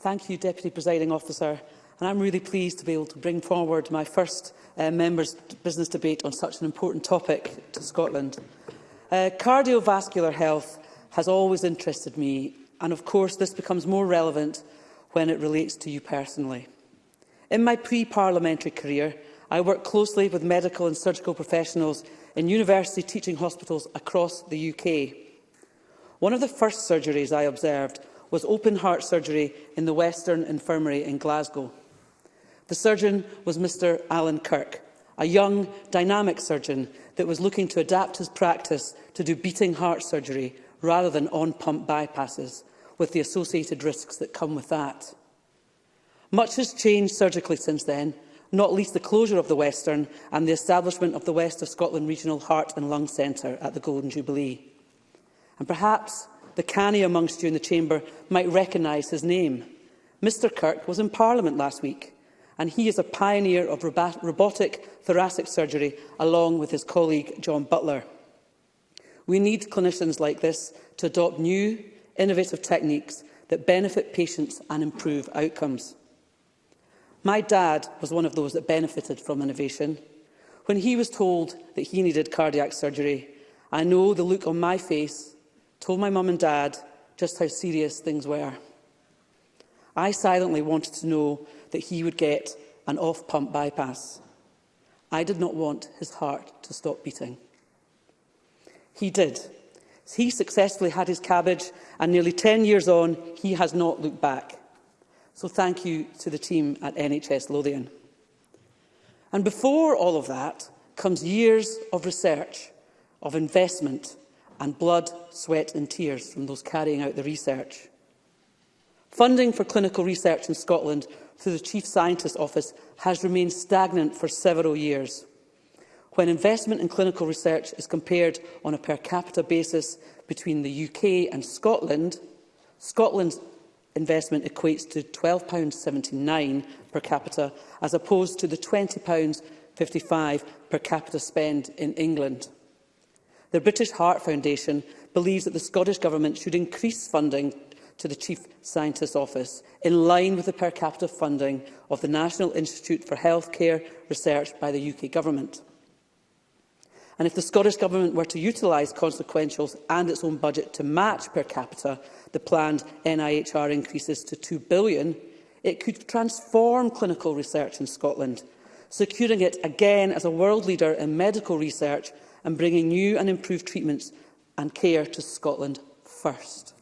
Thank you, Deputy Presiding Officer. And I'm really pleased to be able to bring forward my first uh, members' business debate on such an important topic to Scotland. Uh, cardiovascular health has always interested me, and of course this becomes more relevant when it relates to you personally. In my pre-parliamentary career, I worked closely with medical and surgical professionals in university teaching hospitals across the UK. One of the first surgeries I observed was open heart surgery in the Western Infirmary in Glasgow. The surgeon was Mr Alan Kirk, a young, dynamic surgeon that was looking to adapt his practice to do beating heart surgery rather than on-pump bypasses, with the associated risks that come with that. Much has changed surgically since then, not least the closure of the Western and the establishment of the West of Scotland Regional Heart and Lung Centre at the Golden Jubilee. And perhaps the canny amongst you in the chamber might recognise his name. Mr Kirk was in Parliament last week and he is a pioneer of robotic thoracic surgery, along with his colleague John Butler. We need clinicians like this to adopt new, innovative techniques that benefit patients and improve outcomes. My dad was one of those that benefited from innovation. When he was told that he needed cardiac surgery, I know the look on my face told my mum and dad just how serious things were. I silently wanted to know that he would get an off-pump bypass. I did not want his heart to stop beating. He did. He successfully had his cabbage, and nearly 10 years on, he has not looked back. So thank you to the team at NHS Lothian. And before all of that comes years of research, of investment, and blood, sweat and tears from those carrying out the research. Funding for clinical research in Scotland through the Chief Scientist's Office has remained stagnant for several years. When investment in clinical research is compared on a per capita basis between the UK and Scotland, Scotland's investment equates to £12.79 per capita, as opposed to the £20.55 per capita spend in England. The British Heart Foundation believes that the Scottish Government should increase funding to the Chief Scientist's Office, in line with the per capita funding of the National Institute for Healthcare Research by the UK Government. And if the Scottish Government were to utilise consequentials and its own budget to match per capita the planned NIHR increases to £2 billion, it could transform clinical research in Scotland, securing it again as a world leader in medical research and bringing new and improved treatments and care to Scotland first.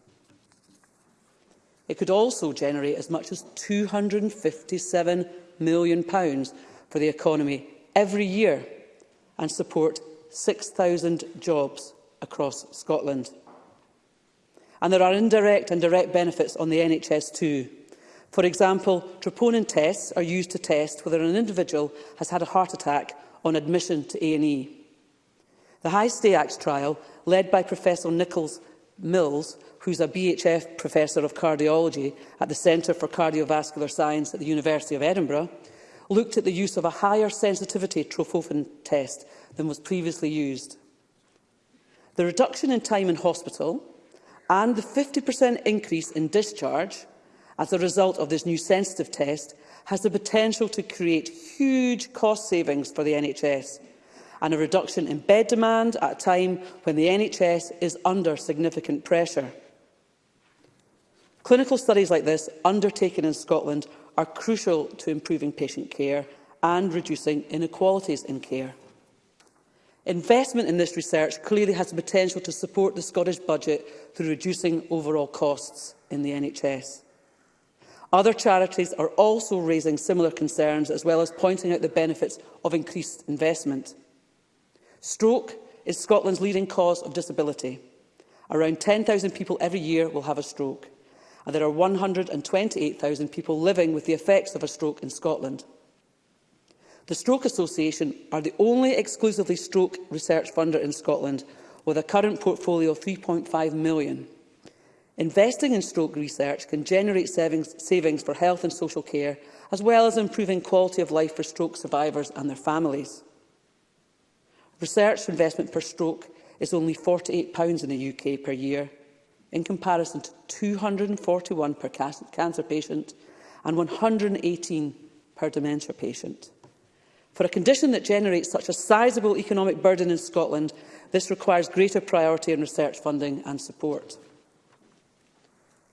It could also generate as much as £257 million for the economy every year and support 6,000 jobs across Scotland. And there are indirect and direct benefits on the NHS too. For example, troponin tests are used to test whether an individual has had a heart attack on admission to A&E. The High Stay Act trial, led by Professor Nichols Mills, who is a BHF Professor of Cardiology at the Centre for Cardiovascular Science at the University of Edinburgh, looked at the use of a higher sensitivity trophophon test than was previously used. The reduction in time in hospital and the 50% increase in discharge as a result of this new sensitive test has the potential to create huge cost savings for the NHS and a reduction in bed demand at a time when the NHS is under significant pressure. Clinical studies like this, undertaken in Scotland, are crucial to improving patient care and reducing inequalities in care. Investment in this research clearly has the potential to support the Scottish budget through reducing overall costs in the NHS. Other charities are also raising similar concerns as well as pointing out the benefits of increased investment. Stroke is Scotland's leading cause of disability. Around 10,000 people every year will have a stroke and there are 128,000 people living with the effects of a stroke in Scotland. The Stroke Association are the only exclusively stroke research funder in Scotland, with a current portfolio of 3.5 million. Investing in stroke research can generate savings, savings for health and social care, as well as improving quality of life for stroke survivors and their families. Research investment per stroke is only £48 in the UK per year, in comparison to 241 per cancer patient and 118 per dementia patient. For a condition that generates such a sizable economic burden in Scotland, this requires greater priority in research funding and support.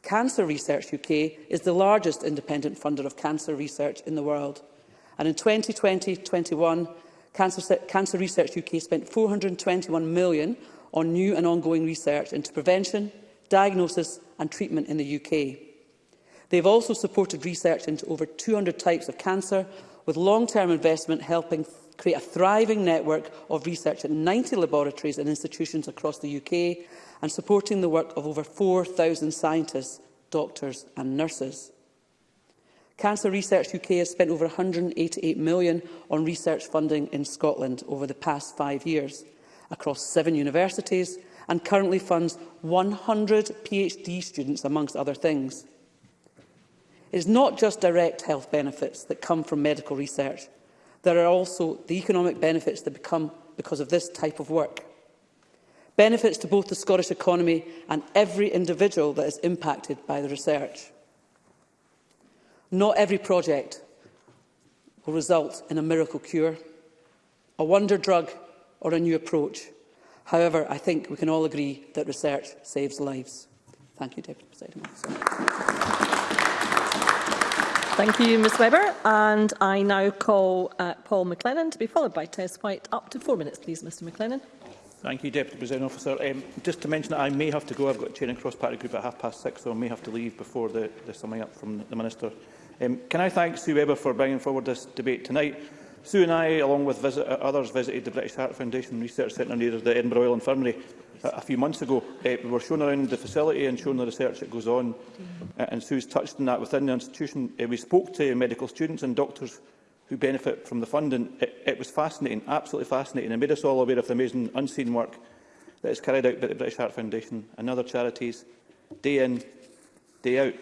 Cancer Research UK is the largest independent funder of cancer research in the world. And in 2020-21, Cancer, cancer Research UK spent 421 million on new and ongoing research into prevention, diagnosis and treatment in the UK. They have also supported research into over 200 types of cancer, with long-term investment helping create a thriving network of research at 90 laboratories and institutions across the UK and supporting the work of over 4,000 scientists, doctors and nurses. Cancer Research UK has spent over £188 million on research funding in Scotland over the past five years across seven universities and currently funds 100 PhD students, amongst other things. It is not just direct health benefits that come from medical research. There are also the economic benefits that become because of this type of work. Benefits to both the Scottish economy and every individual that is impacted by the research. Not every project will result in a miracle cure, a wonder drug or a new approach. However, I think we can all agree that research saves lives. Thank you, Deputy President Thank you, Ms Weber. And I now call uh, Paul McLennan to be followed by Tess White. Up to four minutes, please, Mr McLennan. Thank you, Deputy President Officer. Um, just to mention that I may have to go. I've got a chair and cross-party group at half past six, so I may have to leave before the, the summing up from the Minister. Um, can I thank Sue Weber for bringing forward this debate tonight? Sue and I, along with visit, uh, others, visited the British Heart Foundation Research Centre near the Edinburgh Royal Infirmary a, a few months ago. Uh, we were shown around the facility and shown the research that goes on. Uh, and Sue's touched on that within the institution. Uh, we spoke to medical students and doctors who benefit from the funding. It, it was fascinating, absolutely fascinating, It made us all aware of the amazing unseen work that is carried out by the British Heart Foundation and other charities, day in, day out.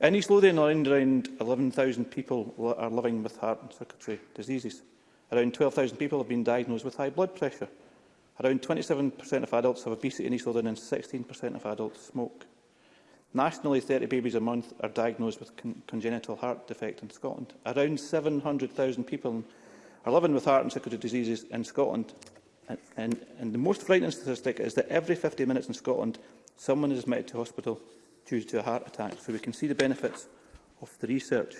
In East Lothian, around 11,000 people are living with heart and circulatory diseases. Around 12,000 people have been diagnosed with high blood pressure. Around 27% of adults have obesity in East Lothian and 16% of adults smoke. Nationally, 30 babies a month are diagnosed with con congenital heart defect in Scotland. Around 700,000 people are living with heart and circulatory diseases in Scotland. And, and, and the most frightening statistic is that every 50 minutes in Scotland, someone is admitted to hospital due to a heart attack, so we can see the benefits of the research.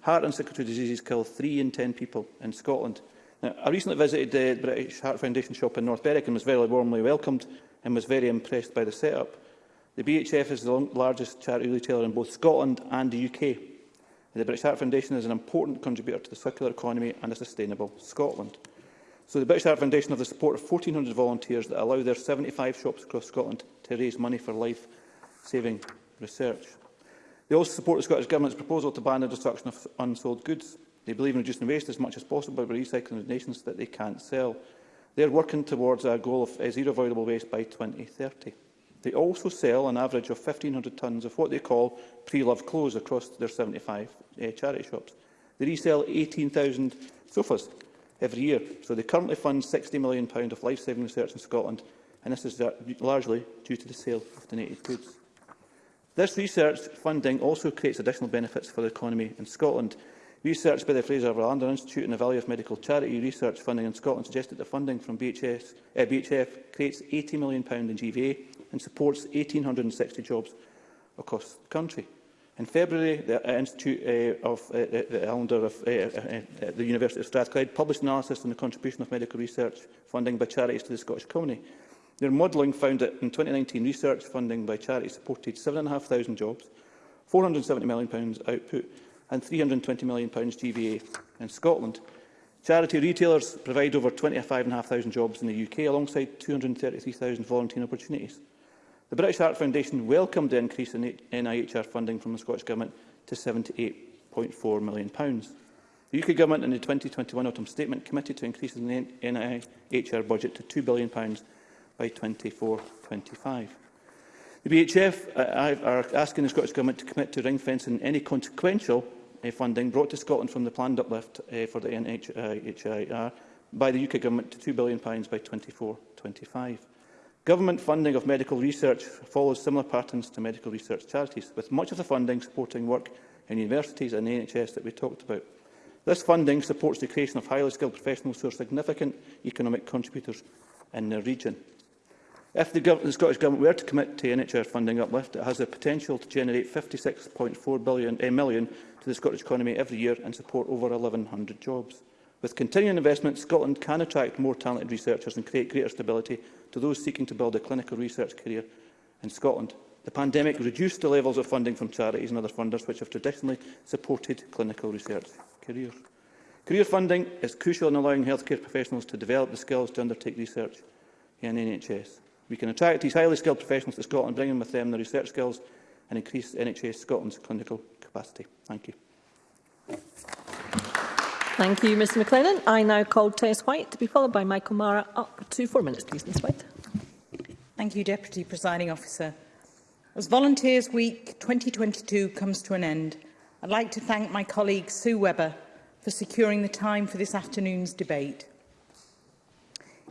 Heart and circulatory diseases kill 3 in 10 people in Scotland. Now, I recently visited the British Heart Foundation shop in North Berwick and was very warmly welcomed and was very impressed by the setup. The BHF is the largest charity retailer in both Scotland and the UK. The British Heart Foundation is an important contributor to the circular economy and a sustainable Scotland. So the British Heart Foundation have the support of 1,400 volunteers that allow their 75 shops across Scotland to raise money for life-saving research. They also support the Scottish Government's proposal to ban the destruction of unsold goods. They believe in reducing waste as much as possible by recycling donations that they can't sell. They are working towards a goal of eh, zero avoidable waste by 2030. They also sell an average of 1,500 tonnes of what they call pre-loved clothes across their 75 uh, eh, charity shops. They resell 18,000 sofas every year, so they currently fund £60 million of life-saving research in Scotland, and this is uh, largely due to the sale of donated goods. This research funding also creates additional benefits for the economy in Scotland. Research by the Fraser Valander Institute and the Value of Medical Charity Research Funding in Scotland suggests that the funding from BHS, uh, eh, BHF creates £80 million in GVA and supports 1,860 jobs across the country. In February, the eh, Institute uh, of uh, the Islander of uh, the University of Strathclyde published an analysis on the contribution of medical research funding by charities to the Scottish economy. Their modelling found that in 2019, research funding by charity supported 7,500 jobs, £470 million output and £320 million GVA in Scotland. Charity retailers provide over 25,500 jobs in the UK, alongside 233,000 volunteer opportunities. The British Heart Foundation welcomed the increase in NIHR funding from the Scottish Government to £78.4 million. The UK Government in the 2021 Autumn Statement committed to increasing the NIHR budget to £2 billion by 24-25. The BHF uh, are asking the Scottish Government to commit to ring-fencing any consequential uh, funding brought to Scotland from the planned uplift uh, for the NHIR by the UK Government to £2 billion by 24-25. Government funding of medical research follows similar patterns to medical research charities, with much of the funding supporting work in universities and NHS that we talked about. This funding supports the creation of highly skilled professionals who are significant economic contributors in the region. If the, the, Scottish Government were to commit to NHS funding uplift, it has the potential to generate £56.4 billion, eh, million to the Scottish economy every year and support over 1,100 jobs. With continuing investment, Scotland can attract more talented researchers and create greater stability to those seeking to build a clinical research career in Scotland. The pandemic reduced the levels of funding from charities and other funders which have traditionally supported clinical research careers. Career funding is crucial in allowing healthcare professionals to develop the skills to undertake research in NHS. We can attract these highly skilled professionals to Scotland, bringing with them their research skills and increase NHS Scotland's clinical capacity. Thank you. Thank you, Mr McLennan. I now call Tess White to be followed by Michael Mara. Up to four minutes, please, Ms White. Thank you, Deputy Presiding Officer. As Volunteers Week 2022 comes to an end, I'd like to thank my colleague Sue Webber for securing the time for this afternoon's debate.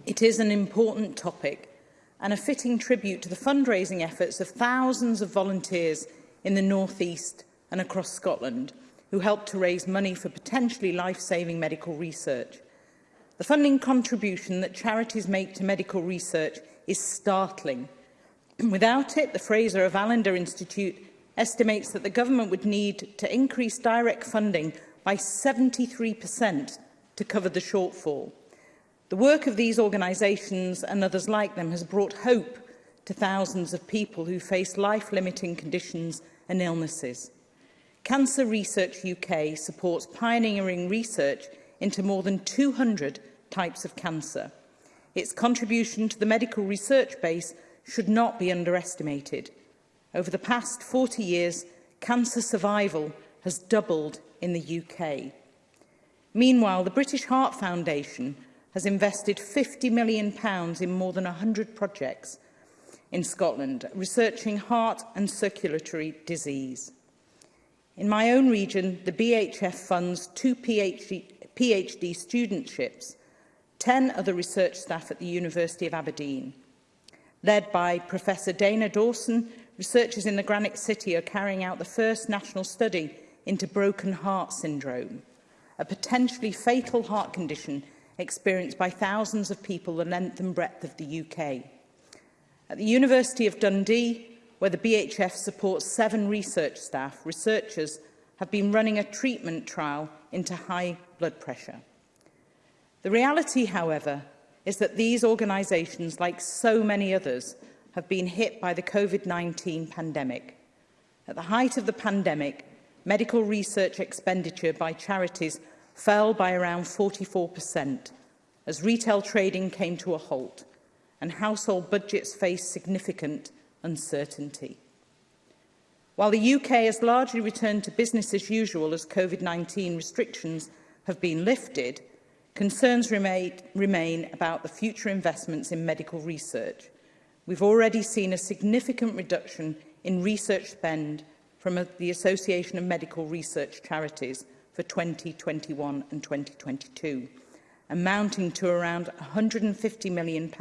It is an important topic and a fitting tribute to the fundraising efforts of thousands of volunteers in the North East and across Scotland who helped to raise money for potentially life-saving medical research. The funding contribution that charities make to medical research is startling. Without it, the Fraser of Allender Institute estimates that the government would need to increase direct funding by 73% to cover the shortfall. The work of these organisations and others like them has brought hope to thousands of people who face life-limiting conditions and illnesses. Cancer Research UK supports pioneering research into more than 200 types of cancer. Its contribution to the medical research base should not be underestimated. Over the past 40 years, cancer survival has doubled in the UK. Meanwhile, the British Heart Foundation has invested £50 million in more than 100 projects in Scotland, researching heart and circulatory disease. In my own region, the BHF funds two PhD, PhD studentships, 10 other research staff at the University of Aberdeen. Led by Professor Dana Dawson, researchers in the Granite City are carrying out the first national study into broken heart syndrome, a potentially fatal heart condition experienced by thousands of people the length and breadth of the UK. At the University of Dundee, where the BHF supports seven research staff, researchers have been running a treatment trial into high blood pressure. The reality, however, is that these organisations, like so many others, have been hit by the COVID-19 pandemic. At the height of the pandemic, medical research expenditure by charities fell by around 44% as retail trading came to a halt and household budgets faced significant uncertainty. While the UK has largely returned to business as usual as COVID-19 restrictions have been lifted, concerns remain, remain about the future investments in medical research. We've already seen a significant reduction in research spend from the Association of Medical Research Charities – for 2021 and 2022, amounting to around £150 million.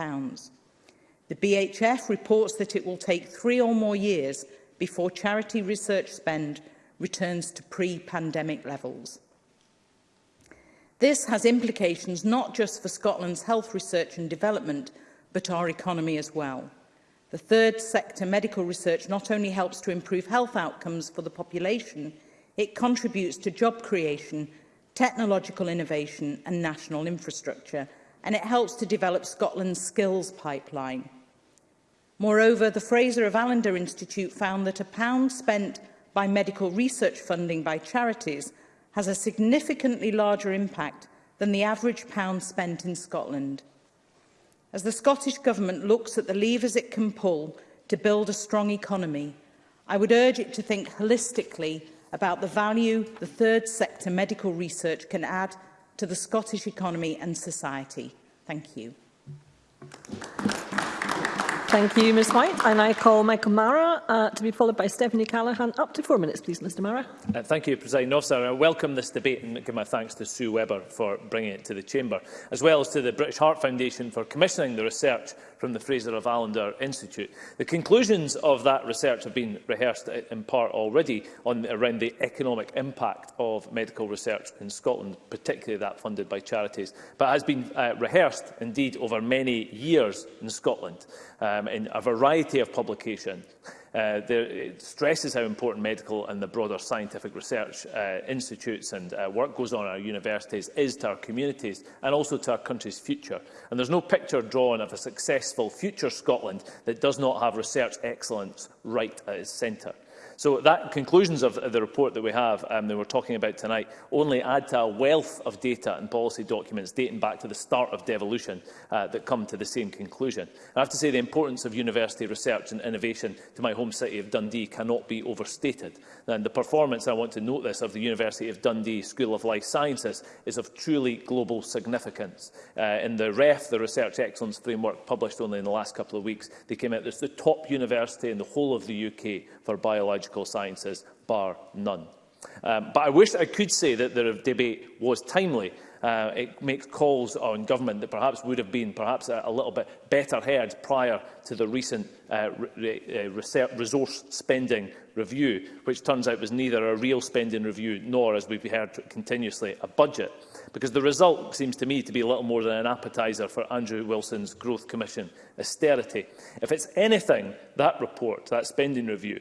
The BHF reports that it will take three or more years before charity research spend returns to pre-pandemic levels. This has implications not just for Scotland's health research and development, but our economy as well. The third sector medical research not only helps to improve health outcomes for the population, It contributes to job creation, technological innovation and national infrastructure, and it helps to develop Scotland's skills pipeline. Moreover, the Fraser of Allender Institute found that a pound spent by medical research funding by charities has a significantly larger impact than the average pound spent in Scotland. As the Scottish Government looks at the levers it can pull to build a strong economy, I would urge it to think holistically about the value the third sector medical research can add to the Scottish economy and society. Thank you. Thank you, Ms White. And I call Michael Mara uh, to be followed by Stephanie Callaghan. Up to four minutes, please, Mr Mara. Uh, thank you, President Officer. I welcome this debate and give my thanks to Sue Webber for bringing it to the Chamber, as well as to the British Heart Foundation for commissioning the research from the Fraser of Allender Institute. The conclusions of that research have been rehearsed in part already on, around the economic impact of medical research in Scotland, particularly that funded by charities, but has been uh, rehearsed indeed over many years in Scotland um, in a variety of publications. Uh, there, it stresses how important medical and the broader scientific research uh, institutes and uh, work goes on at our universities is to our communities and also to our country's future. And there's no picture drawn of a successful future Scotland that does not have research excellence right at its centre. So that conclusions of, the report that we have um, that we're talking about tonight only add to a wealth of data and policy documents dating back to the start of devolution uh, that come to the same conclusion. I have to say the importance of university research and innovation to my home city of Dundee cannot be overstated. And the performance, I want to note this, of the University of Dundee School of Life Sciences is of truly global significance. Uh, in the REF, the Research Excellence Framework, published only in the last couple of weeks, they came out as the top university in the whole of the UK for biological biological sciences, bar none. Um, but I wish I could say that the debate was timely. Uh, it makes calls on government that perhaps would have been perhaps a, a little bit better heard prior to the recent uh, re uh, resource spending review, which turns out was neither a real spending review nor, as we've heard continuously, a budget. Because the result seems to me to be a little more than an appetizer for Andrew Wilson's Growth Commission austerity. If it's anything, that report, that spending review,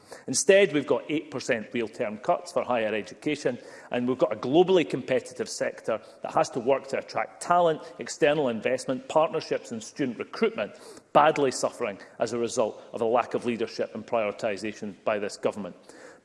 Instead, we've got 8% real-term cuts for higher education, and we've got a globally competitive sector that has to work to attract talent, external investment, partnerships and student recruitment, badly suffering as a result of a lack of leadership and prioritisation by this government.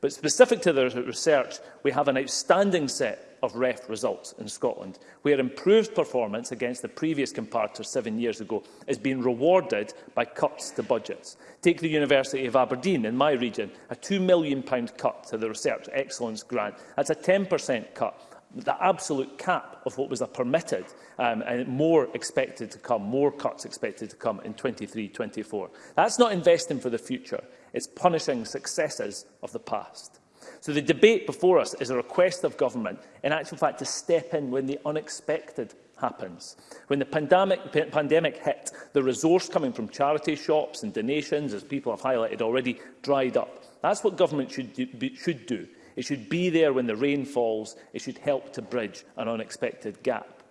But specific to the research, we have an outstanding set of REF results in Scotland, where improved performance against the previous comparator seven years ago is being rewarded by cuts to budgets. Take the University of Aberdeen in my region, a £2 million cut to the Research Excellence Grant. That's a 10% cut the absolute cap of what was a permitted um, and more expected to come, more cuts expected to come in 23-24. That's not investing for the future. It's punishing successors of the past. So the debate before us is a request of government, in actual fact, to step in when the unexpected happens. When the pandemic, pandemic hit, the resource coming from charity shops and donations, as people have highlighted already, dried up. That's what government should do. Be, should do. It should be there when the rain falls. It should help to bridge an unexpected gap.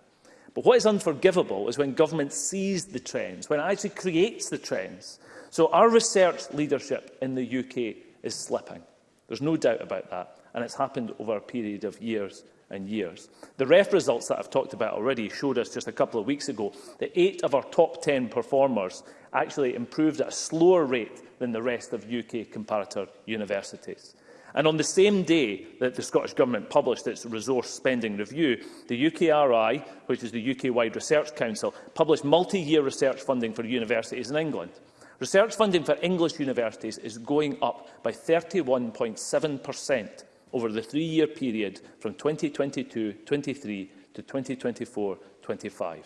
But what is unforgivable is when government sees the trends, when it actually creates the trends, So our research leadership in the UK is slipping. There's no doubt about that, and it's happened over a period of years and years. The REF results that I've talked about already showed us just a couple of weeks ago that eight of our top 10 performers actually improved at a slower rate than the rest of UK comparator universities. And on the same day that the Scottish Government published its resource spending review, the UKRI, which is the UK-wide research council, published multi-year research funding for universities in England. Research funding for English universities is going up by 31.7% over the three-year period from 2022-23 to 2024-25.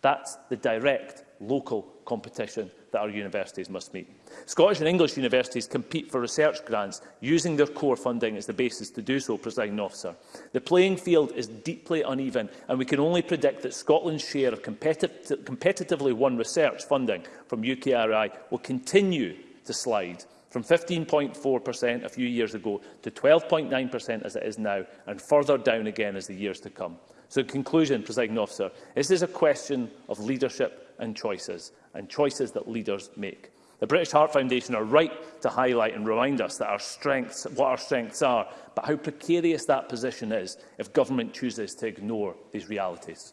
That's the direct local competition that our universities must meet. Scottish and English universities compete for research grants using their core funding as the basis to do so, presiding officer. The playing field is deeply uneven and we can only predict that Scotland's share of competitive, competitively won research funding from UKRI will continue to slide from 15.4% a few years ago to 12.9% as it is now and further down again as the years to come. So in conclusion, presiding officer, this is a question of leadership and choices, and choices that leaders make. The British Heart Foundation are right to highlight and remind us that our strengths, what our strengths are, but how precarious that position is if government chooses to ignore these realities.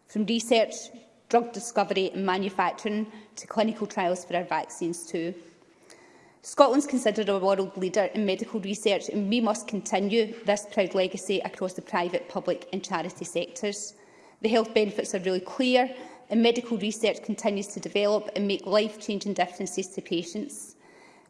From research, drug discovery and manufacturing to clinical trials for our vaccines too. Scotland is considered a world leader in medical research and we must continue this proud legacy across the private, public and charity sectors. The health benefits are really clear and medical research continues to develop and make life-changing differences to patients.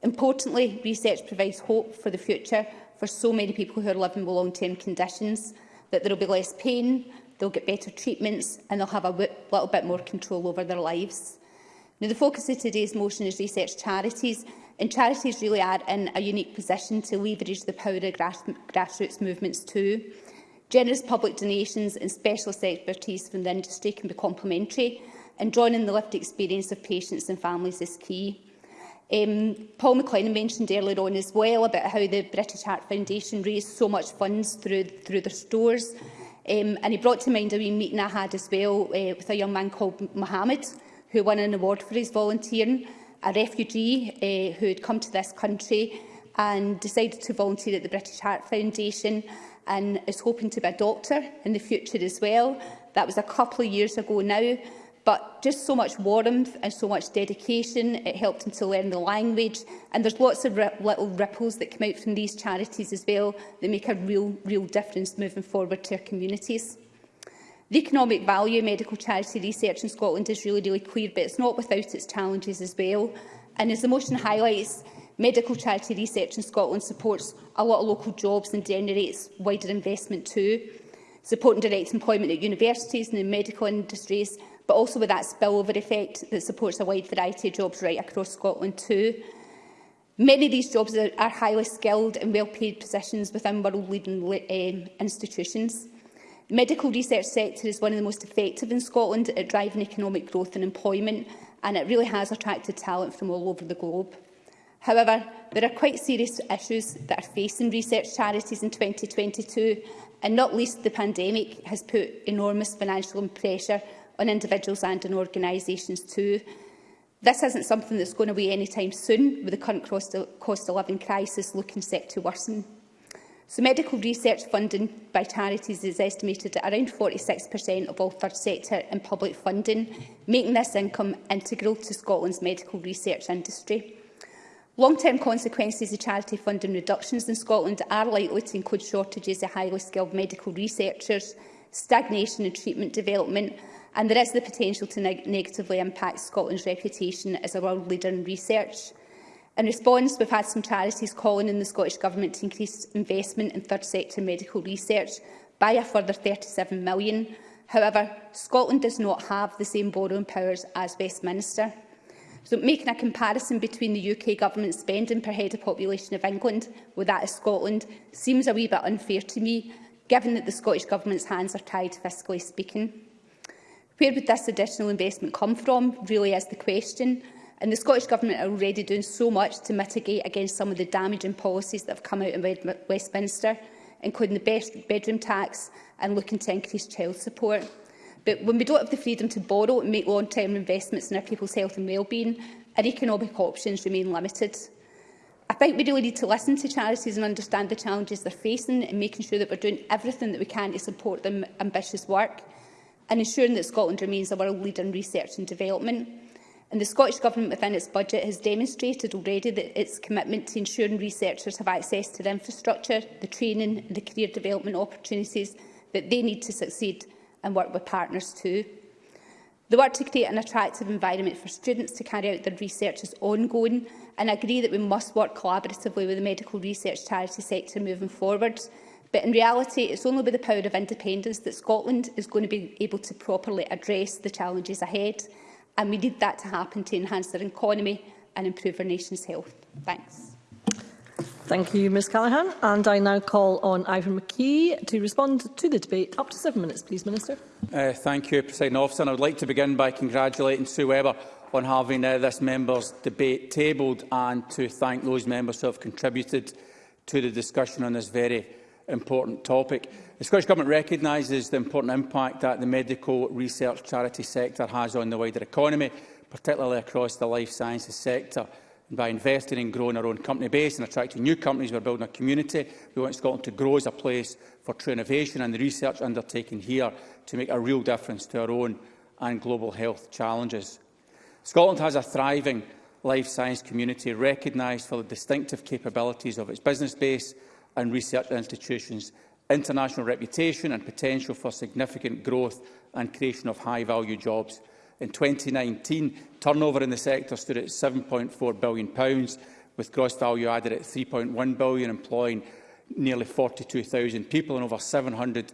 Importantly, research provides hope for the future for so many people who are living with long-term conditions, that there will be less pain, they'll get better treatments and they'll have a little bit more control over their lives. Now, the focus of today's motion is research charities, and charities really are in a unique position to leverage the power of grass grassroots movements too. Generous public donations and specialist expertise from the industry can be complementary, and drawing on the lived experience of patients and families is key. Um, Paul McLennan mentioned earlier on as well about how the British Heart Foundation raised so much funds through, through their stores. Um, and he brought to mind a wee meeting I had as well uh, with a young man called Mohammed, who won an award for his volunteering, a refugee uh, who had come to this country and decided to volunteer at the British Heart Foundation and is hoping to be a doctor in the future as well. That was a couple of years ago now, but just so much warmth and so much dedication. It helped him to learn the language, and there's lots of ri little ripples that come out from these charities as well that make a real, real difference moving forward to our communities. The economic value of medical charity research in Scotland is really, really clear, but it's not without its challenges as well. And as the motion highlights, Medical charity research in Scotland supports a lot of local jobs and generates wider investment too, supporting direct employment at universities and in medical industries, but also with that spillover effect that supports a wide variety of jobs right across Scotland too. Many of these jobs are, are highly skilled and well-paid positions within world-leading um, institutions. The medical research sector is one of the most effective in Scotland at driving economic growth and employment, and it really has attracted talent from all over the globe. However, there are quite serious issues that are facing research charities in 2022, and not least the pandemic has put enormous financial pressure on individuals and on organisations too. This isn't something that's going away anytime soon, with the current cost of, living crisis looking set to worsen. So medical research funding by charities is estimated at around 46% of all third sector and public funding, making this income integral to Scotland's medical research industry. Long-term consequences of charity funding reductions in Scotland are likely to include shortages of highly skilled medical researchers, stagnation in treatment development, and there is the potential to neg negatively impact Scotland's reputation as a world leader in research. In response, we've had some charities calling on the Scottish Government to increase investment in third sector medical research by a further £37 million. However, Scotland does not have the same borrowing powers as Westminster. So making a comparison between the UK government spending per head of population of England with that of Scotland seems a wee bit unfair to me, given that the Scottish Government's hands are tied fiscally speaking. Where would this additional investment come from, really is the question. And the Scottish Government are already doing so much to mitigate against some of the damaging policies that have come out in Westminster, including the bedroom tax and looking to increase child support. But when we don't have the freedom to borrow and make long-term investments in our people's health and well-being, our economic options remain limited. I think we really need to listen to charities and understand the challenges they're facing and making sure that we're doing everything that we can to support their ambitious work and ensuring that Scotland remains a world leader in research and development. And the Scottish Government within its budget has demonstrated already that its commitment to ensuring researchers have access to the infrastructure, the training and the career development opportunities that they need to succeed and work with partners too. The work to create an attractive environment for students to carry out their research is ongoing and I agree that we must work collaboratively with the medical research charity sector moving forward. But in reality, it's only with the power of independence that Scotland is going to be able to properly address the challenges ahead. And we need that to happen to enhance our economy and improve our nation's health. Thanks. Thank you, Ms Callaghan. And I now call on Ivan McKee to respond to the debate. Up to seven minutes, please, Minister. Uh, thank you, President Officer. And I would like to begin by congratulating Sue Webber on having uh, this member's debate tabled and to thank those members who have contributed to the discussion on this very important topic. The Scottish Government recognises the important impact that the medical research charity sector has on the wider economy, particularly across the life sciences sector. And by investing and growing our own company base and attracting new companies, we're building a community. We want Scotland to grow as a place for true innovation and the research undertaken here to make a real difference to our own and global health challenges. Scotland has a thriving life science community recognised for the distinctive capabilities of its business base and research institutions, international reputation and potential for significant growth and creation of high-value jobs. In 2019, turnover in the sector stood at £7.4 billion, with gross value added at £3.1 billion, employing nearly 42,000 people and over 700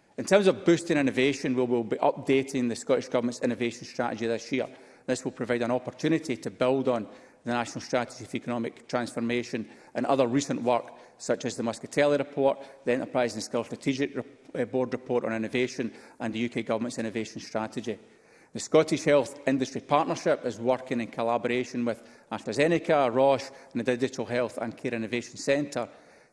In terms of boosting innovation, we will be updating the Scottish Government's innovation strategy this year. This will provide an opportunity to build on the National Strategy for Economic Transformation and other recent work, such as the Muscatelli Report, the Enterprise and Skills Strategic eh, Board Report on Innovation and the UK Government's Innovation Strategy. The Scottish Health Industry Partnership is working in collaboration with AstraZeneca, Roche and the Digital Health and Care Innovation Centre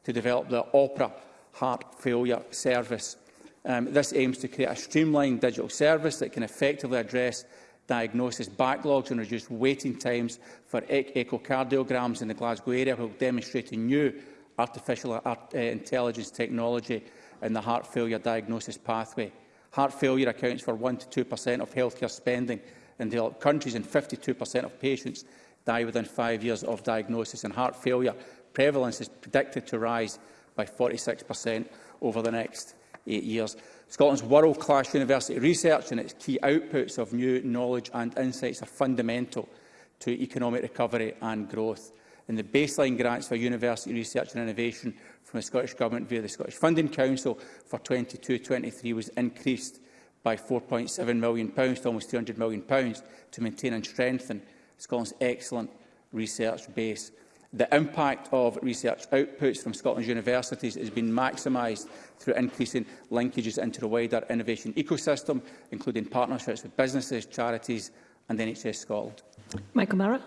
to develop the OPERA heart failure service. Um, this aims to create a streamlined digital service that can effectively address diagnosis backlogs and reduce waiting times for ec echocardiograms in the Glasgow area while demonstrating new artificial art, uh, intelligence technology in the heart failure diagnosis pathway. Heart failure accounts for 1 to 2% of healthcare spending in developed countries and 52% of patients die within five years of diagnosis. And heart failure prevalence is predicted to rise by 46% over the next eight years. Scotland's world-class university research and its key outputs of new knowledge and insights are fundamental to economic recovery and growth in the baseline grants for university research and innovation from the Scottish Government via the Scottish Funding Council for 22-23 was increased by £4.7 million, to almost £300 million, to maintain and strengthen Scotland's excellent research base. The impact of research outputs from Scotland's universities has been maximised through increasing linkages into the wider innovation ecosystem, including partnerships with businesses, charities and NHS Scotland. Michael Mara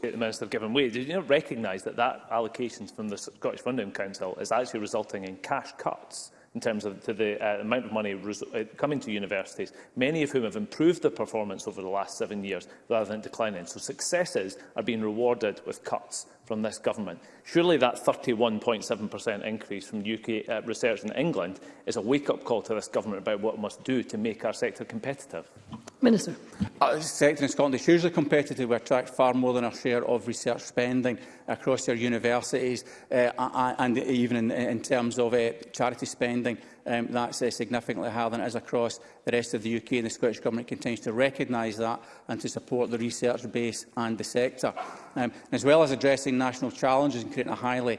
the Minister have given way, did you not recognise that that allocation from the Scottish Funding Council is actually resulting in cash cuts in terms of to the uh, amount of money uh, coming to universities, many of whom have improved their performance over the last seven years rather than declining. So successes are being rewarded with cuts from this government. Surely that 31.7% increase from UK uh, research in England is a wake-up call to this government about what it must do to make our sector competitive. Minister. Uh, the sector in Scotland is hugely competitive. We attract far more than our share of research spending across our universities uh, and even in, in terms of uh, charity spending. Um, that's uh, significantly higher than it is across the rest of the UK and the Scottish Government continues to recognise that and to support the research base and the sector. Um, as well as addressing national challenges and creating a highly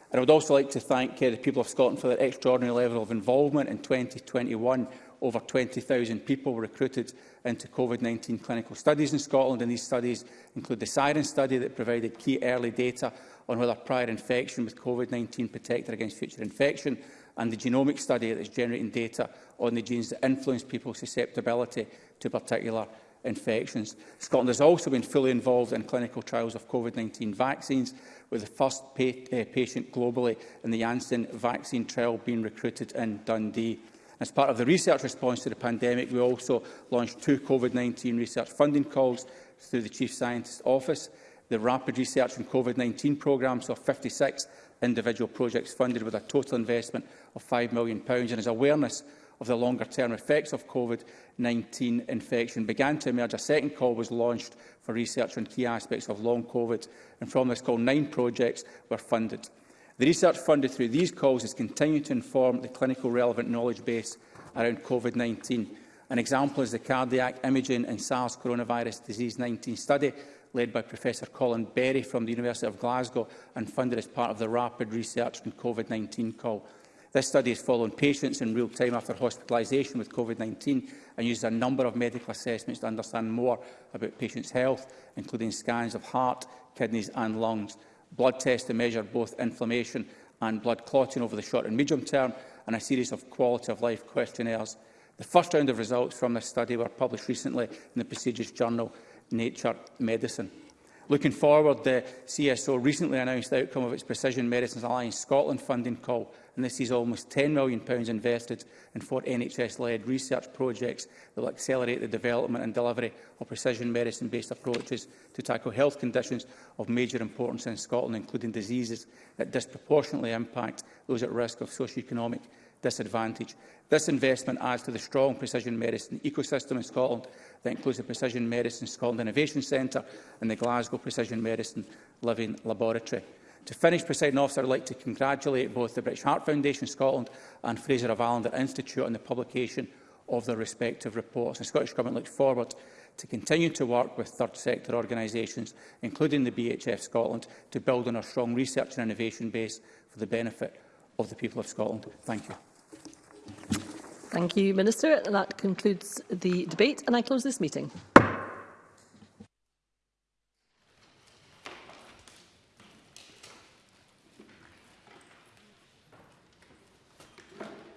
And I would also like to thank uh, the people of Scotland for their extraordinary level of involvement in 2021. Over 20,000 people were recruited into COVID-19 clinical studies in Scotland, and these studies include the Siren study that provided key early data on whether prior infection with COVID-19 protected against future infection, and the genomic study that is generating data on the genes that influence people's susceptibility to particular infections. Scotland has also been fully involved in clinical trials of COVID-19 vaccines, with the first pa uh, patient globally in the Janssen vaccine trial being recruited in Dundee. As part of the research response to the pandemic, we also launched two COVID-19 research funding calls through the Chief Scientist's Office. The Rapid Research and COVID-19 programme saw 56 individual projects funded with a total investment of £5 million, and as awareness of the longer-term effects of COVID-19 infection began to emerge, a second call was launched for research on key aspects of long COVID, and from this call, nine projects were funded. The research funded through these calls has continued to inform the clinical relevant knowledge base around COVID-19. An example is the Cardiac Imaging and SARS Coronavirus Disease 19 study led by Professor Colin Berry from the University of Glasgow and funded as part of the Rapid Research on COVID-19 call. This study has followed patients in real time after hospitalisation with COVID-19 and uses a number of medical assessments to understand more about patients' health, including scans of heart, kidneys and lungs, blood tests to measure both inflammation and blood clotting over the short and medium term, and a series of quality of life questionnaires. The first round of results from this study were published recently in the prestigious journal Nature Medicine. Looking forward, the CSO recently announced the outcome of its Precision Medicines Alliance Scotland funding call, and this is almost £10 million invested in four NHS-led research projects that will accelerate the development and delivery of precision medicine-based approaches to tackle health conditions of major importance in Scotland, including diseases that disproportionately impact those at risk of socio-economic disadvantage. This investment adds to the strong precision medicine ecosystem in Scotland that includes the Precision Medicine Scotland Innovation Centre and the Glasgow Precision Medicine Living Laboratory. To finish, President Officer, would like to congratulate both the British Heart Foundation Scotland and Fraser of Allender Institute on the publication of their respective reports. The Scottish Government looks forward to continue to work with third sector organisations, including the BHF Scotland, to build on our strong research and innovation base for the benefit of the people of Scotland. Thank you. Thank you, Minister. That concludes the debate and I close this meeting.